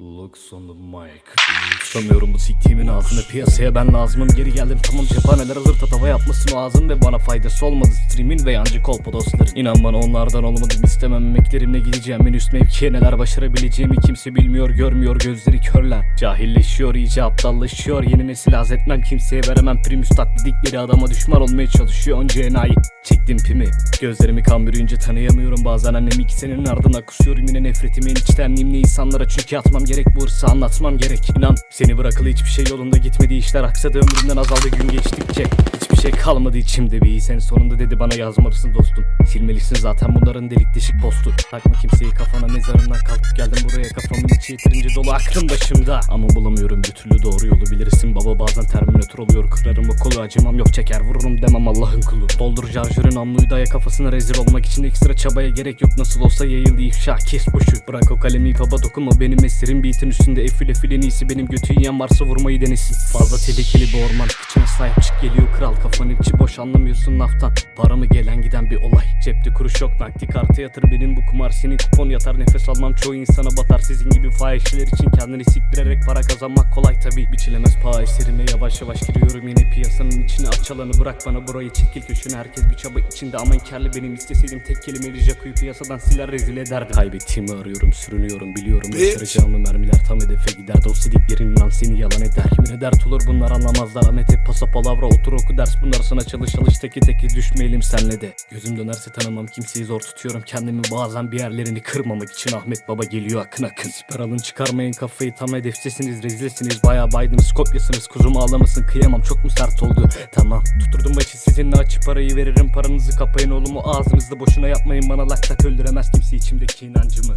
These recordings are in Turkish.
Looks on the mic. Tutamıyorum bu siktiğimin ağzını. Piyasaya ben lazımım geri geldim. Tamam cephaneler alır tatava yapmasın o ağzın ve bana faydası olmadı. Streamin ve yancı kolpa dostların. İnan bana onlardan olmadım istemem emeklerimle gideceğim en üst mevkiye neler başarabileceğimi kimse bilmiyor görmüyor. Gözleri körler. Cahilleşiyor iyice aptallaşıyor. Yeni nesil haz etmem kimseye veremem. Primus taklidikleri adama düşman olmaya çalışıyor. Önce enayi. Çektim pimi. Gözlerimi kan bürüyünce tanıyamıyorum. Bazen annemi iki senenin ardına kusuyorum. Yine nefretimi en içtenliğimle insanlara Çünkü atmam gerek bu hırsı anlatmam gerek. İnan seni bırakalı hiçbir şey yolunda gitmedi işler Aksadı ömrümden azaldı gün geçtikçe. Hiçbir şey kalmadı içimde bir. Sen sonunda dedi bana yazmalısın dostum. Silmelisin zaten bunların delik deşik postu. Takma kimseyi kafana mezarından kalkıp geldim buraya. Kafamın içi yeterince dolu aklım başımda. Ama bulamıyorum bir türlü doğru yolu bilirsin. Baba bazen terminatör oluyor kırarım o kolu. Acımam yok çeker vururum demem Allah'ın kulu. Doldur şarjörün namluyu daya kafasına rezil olmak için ekstra çabaya gerek yok. Nasıl olsa yayıldı ifşa kes boşu. Bırak o kalemi baba dokunma benim esirim beatin üstünde. Efil efil en iyisi benim. Götü yiyen varsa vurmayı denesin. Fazla tehlikeli bir orman kıçına sahip çık geliyor kral Kafanın içi boş anlamıyorsun laftan Para mı gelen giden bir olay? Cepte kuruş yok nakdi kartı yatır. Benim bu kumar Senin kupon yatar. Nefes almam çoğu insana batar. Sizin gibi fahişeler için kendini siktirerek para kazanmak kolay. Tabi Biçilemez paha eserime yavaş yavaş giriyorum. Yine piyasanın içine Aç alanı bırak bana. Burayı çekil köşene. Herkes bir çaba içinde. Aman kerli benim isteseydim Tek kelimeyle Jaco'yu piyasadan siler rezil ederdim. Kaybettiğimi arıyorum sürünüyorum biliyorum. Başaracağımı mermiler tam hedefe gider. Dost dediklerin inan seni yalan eder. Kimine dert olur bunlar anlamazlar. Ahmet hep pasa palavra otur oku ders Bunlar sana çalış çalış teki teki düşmeyelim senle de. Gözüm dönerse tanımam kimseyi zor tutuyorum. Kendimi bazen bir yerlerini kırmamak için Ahmet baba geliyor akın akın. Siper alın çıkarmayın kafayı tam hedefsizsiniz rezilsiniz. Baya baydınız kopyasınız kuzum ağlamasın kıyamam. Çok mu sert oldu? Tamam tuturdum başı sizinle açıp parayı veririm. Paranızı kapayın oğlumu ağzınızda boşuna yapmayın. Bana lak öldüremez kimse içimdeki inancımı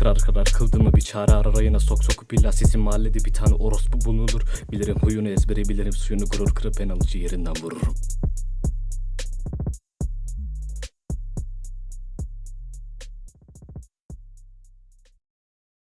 Kırar kırar kıldığımı bir çare arar ayına sok sokup illa sizin mahallede bir tane orospu bulunur. Bilirim huyunu ezbere bilirim suyunu gurur kırıp en alıcı yerinden vururum